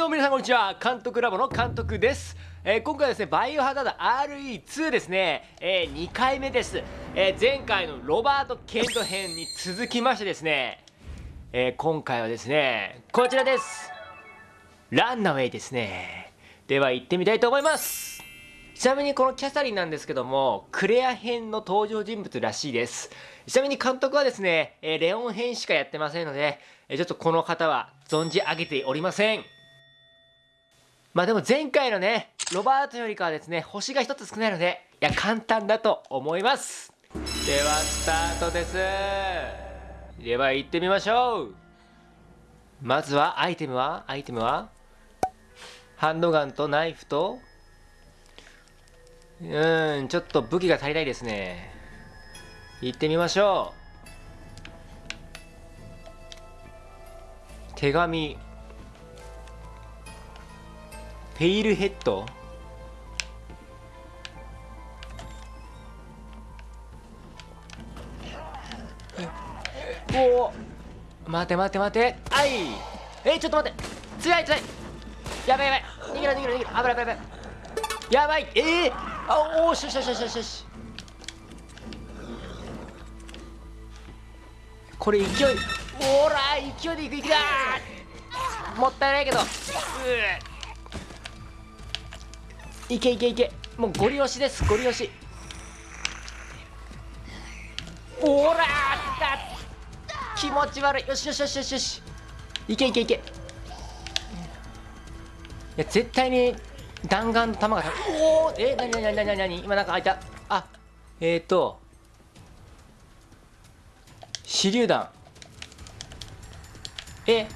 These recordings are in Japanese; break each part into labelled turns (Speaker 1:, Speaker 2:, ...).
Speaker 1: どうも皆さんこんにちは。監督ラボの監督です、えー今回はですねバイオハザード RE2 ですね、え2回目です、えー前回のロバート・ケント編に続きましてですね、え今回はですねこちらです。ランナウェイですね。では行ってみたいと思います。ちなみにこのキャサリンなんですけどもクレア編の登場人物らしいです。ちなみに監督はですね、えレオン編しかやってませんので、ちょっとこの方は存じ上げておりません。まあでも前回のねロバートよりかはですね星が一つ少ないのでいや簡単だと思います。ではスタートです。では行ってみましょう。まずはアイテムは？アイテムは？ハンドガンとナイフと？うーんちょっと武器が足りないですね。行ってみましょう。手紙。ペイルヘッド？おお待て待て待て。あい。えちょっと待って。強い強い。やばいやばい。逃げろ逃げろ逃げろ。危ない危ない危ない。やばい。えー、あおーしよしよしよしよし。これ勢い。おら勢いでいくいく。だもったいないけど。うーいけいけいけ。もうゴリ押しですゴリ押し。おらーだ気持ち悪い。よしよしよしよしよし。いけいけいけ。いや絶対に弾丸の弾がおおえなになになになになに。今なんか開いた。あえーと手榴弾。え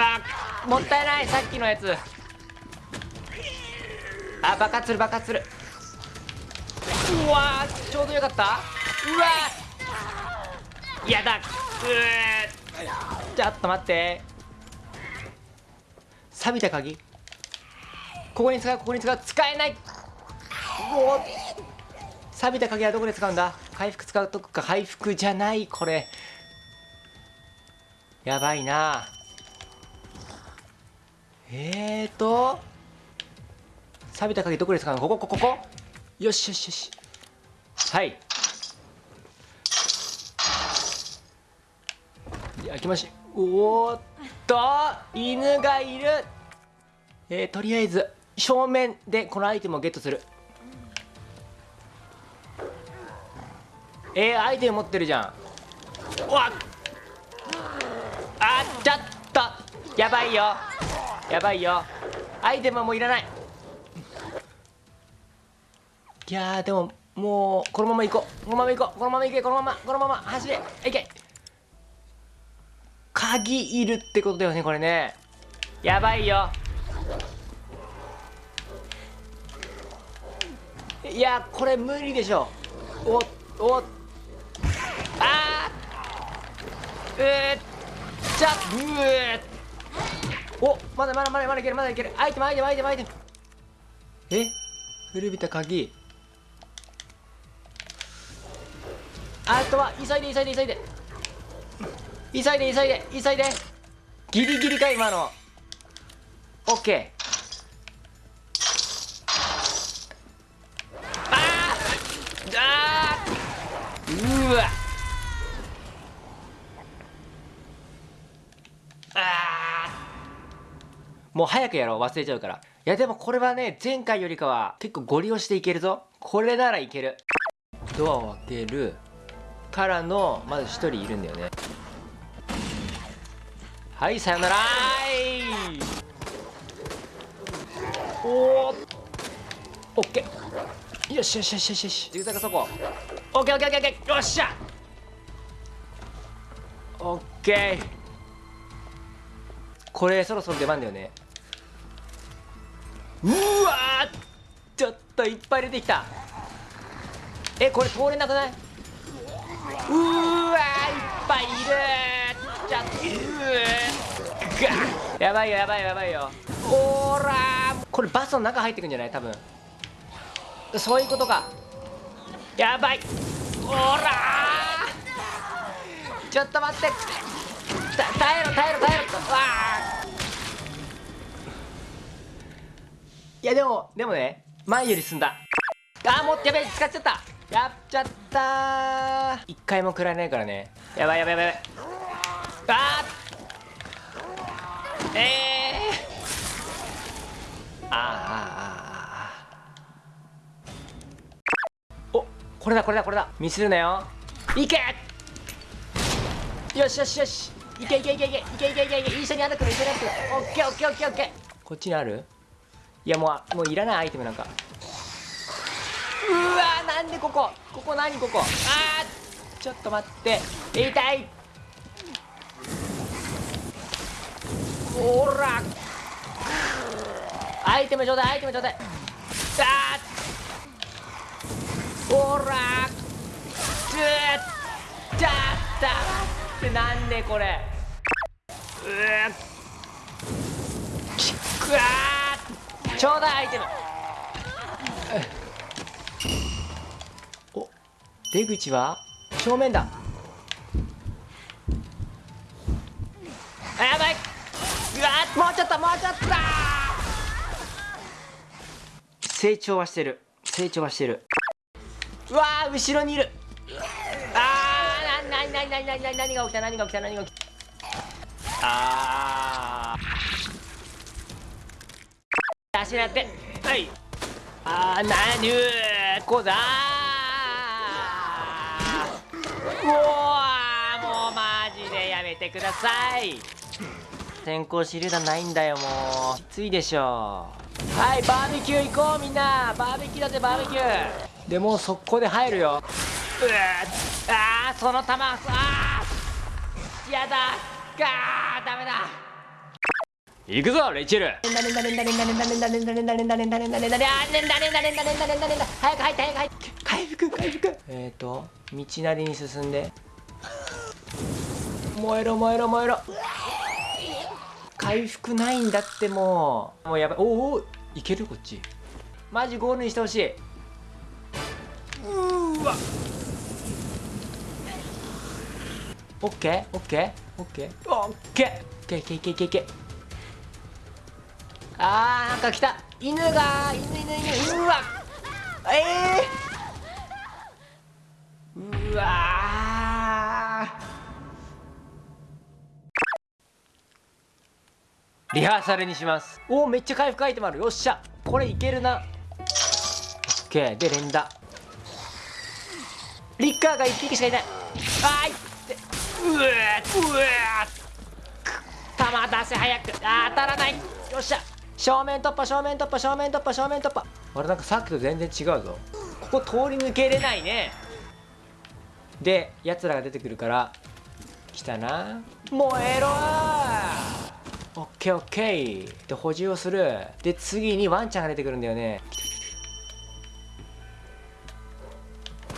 Speaker 1: あもったいない。さっきのやつ。あ爆発する爆発するうわちょうどよかった。うわやだ。うー。ちょっと待って。錆びた鍵。ここに使うここに使う。使えない。おお錆びた鍵はどこで使うんだ？回復使うとこか。回復じゃないこれ。やばいな。えーと錆びた鍵どこで使うのここここここ。よしよしよし。はい。焼きましおーっと犬がいる。えー、とりあえず正面でこのアイテムをゲットする。えー、アイテム持ってるじゃん。わっ。あっちょっと。やばいよ。やばいよ。アイテムはもういらない。いやでももうこのまま行こう。このまま行こう。このまま行け。このまま。このまま。走れ。いけ。鍵いるってことだよねこれね。やばいよ。いやこれ無理でしょ。おおあー。うーちゃうーおまだまだまだまだいけるまだいける。アイテムアイテムアイテムアイテム。え？古びた鍵。あとは急いで急いで急いで。急いで急いで急いで。ギリギリか今の。オッケーああうわあーもう早くやろう忘れちゃうから。いやでもこれはね前回よりかは結構ゴリ押していけるぞ。これならいける。ドアを開けるからのまず1人いるんだよね。はいさよならーい。おおオッケー。よしよしよしよしよし。ジグザグそこ。オッケーオッケーオッケー。よっしゃ。オッケー。これそろそろ出番だよね。うわちょっといっぱい出てきた。えこれ通れなくない？うわいっぱいいるちょっとうやばいよやばいよやばいよ。おー。らこれバスの中入ってくんじゃない？多分。そういうことか。やばい。おらちょっと待って。耐えろ耐えろ耐えろ。わあいやでもでもね前より進んだ。あーもうやべえ使っちゃった。やっちゃった一回も食らえないからね。やばいやばいやばい。やばいあー。えー、あーあーあー。おこれだこれだこれだ。ミスるなよ。いけ！よしよしよし。いけいけいけいけいけいけいけ。いけ一緒に歩くの一緒に歩くの。オッケーオッケーオッケーオッケー。こっちにある？いやもうもういらないアイテムなんか。うわなんでここ？ここ何ここ？あーちょっと待って。痛い。ほら。アイテムちょうだいアイテムちょうだい。あ。ほら。ちゅーちゃったってなんでこれ？うーくわ。ーちょうだいアイテムお出口は？正面だ。あやばい。うわーもうちょっともうちょっと。だ成長はしてる。成長はしてる。うわー後ろにいる。あーなななななな何が起きた何が起きた何が起きた。あー足なって。はい。あーなにゅーこうだ。ーうわーもうマジでやめてください。先行手榴弾ないんだよもう。きついでしょはいバーベキュー行こうみんな。バーベキューだってバーベキュー。でもう速攻で入るよ。うわあーその弾あーやだ。ガーダメだ行くぞレイチェル。早く入って早く入って。回復回復えっ、ー、と道なりに進んで。燃えろ燃えろ燃えろ。回復ないんだってもう。もうやばい。おおいけるこっち。マジゴールにしてほしい。うわ。オッケーオッケー。オッケーオッケーオッケーオッケー、オッケー。あーなんか来た。犬が犬犬犬うわええー、うわリハーサルにしますおおめっちゃ回復アイテムあるよっしゃこれいけるなオッケーで連打リッカーが1匹しかいないあーいってうわうわー弾出せ早くあー当たらないよっしゃ正面突破正面突破正面突破正面突破。あれなんかさっきと全然違うぞ。ここ通り抜けれないね。でやつらが出てくるから来たな。燃えろオッケーオッケー。で補充をする。で次にワンちゃんが出てくるんだよね。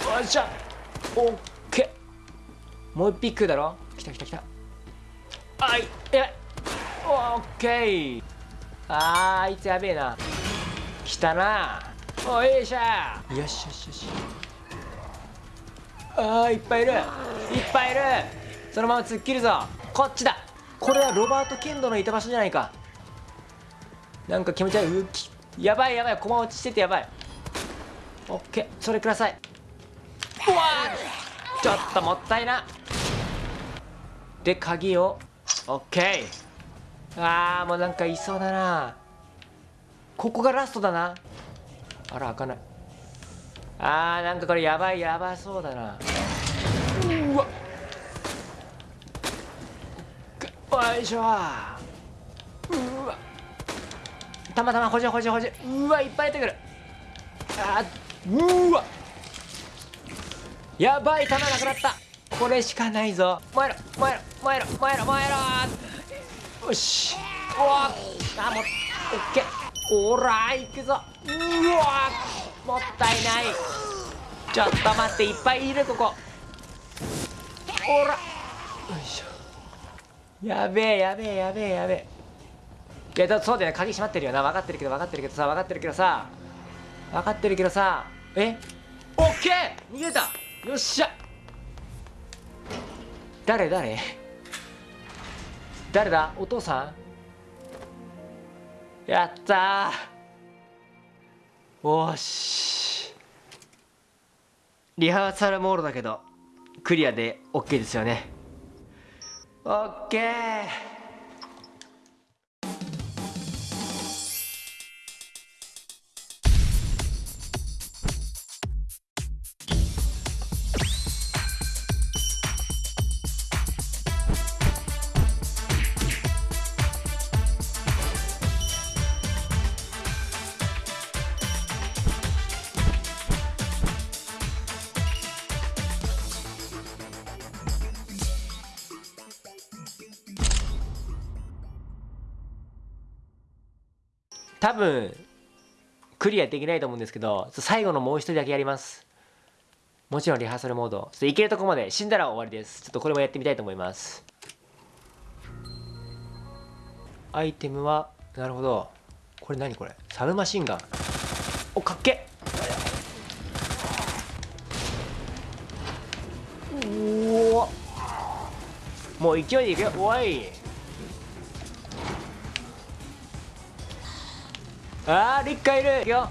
Speaker 1: よっしゃオッケー。もう一匹だろ。来た来た来た。はいやばい。オッケー。あーあいつやべえな。来たな。おいしゃよしよしよし。あーいっぱいいる。いっぱいいる。そのまま突っ切るぞ。こっちだ。これはロバート・ケンドのいた場所じゃないか。なんか気持ち悪い。うきやばいやばい。駒落ちしててやばい。オッケー。それください。うわー。ちょっともったいな。で鍵を。オッケーあーもうなんかいそうだな。ここがラストだな。あら開かない。あーなんかこれやばいやばそうだな。うわ。っよいしょ。うわ。たまたま補充補充補充うわいっぱい出てくる。あうわ。やばい弾なくなった。これしかないぞ。燃えろ燃えろ燃えろ燃えろ燃えろ。よし。うわあもうオッケー。おらいくぞ。うわもったいない。ちょっと待っていっぱいいるここ。おら。よいしょ。やべえやべえやべえやべえ。いやだそうだよね。鍵閉まってるよな。分かってるけど分かってるけどさ分かってるけどさ。分かってるけどさ。え？オッケー！逃げた。よっしゃ。誰？誰？誰だ？お父さん？やったー。おし。リハーサルモードだけどクリアで OK ですよね。OK 多分クリアできないと思うんですけど最後のもう一人だけやります。もちろんリハーサルモード。ちょっといけるとこまで死んだら終わりです。ちょっとこれもやってみたいと思います。アイテムはなるほど。これ何これ？サブマシンガン。おかっけうおもう勢いでいくよ。おい。あーリッカいる。よ。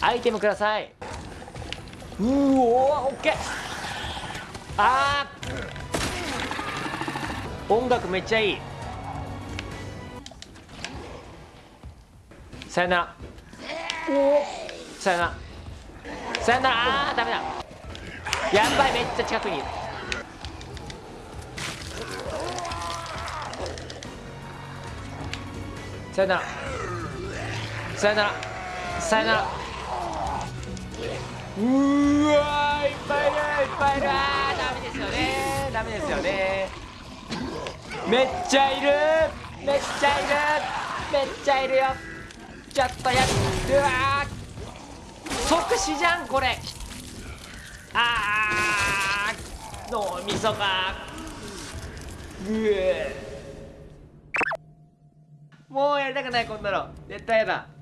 Speaker 1: アイテムください。うおオッケー。あー音楽めっちゃいい。さよなら。おさよなら。さよなら。あーダメだ。やばいめっちゃ近くにいる。さよなら。さよなら。さよなら。うわいっぱいいるいっぱいいる。あーダメですよね。ダメですよね。めっちゃいる。めっちゃいる。めっちゃいるよ。ちょっとやうわ即死じゃんこれ。あー。脳みそが。うえもうやりたくないこんなの。絶対やだ。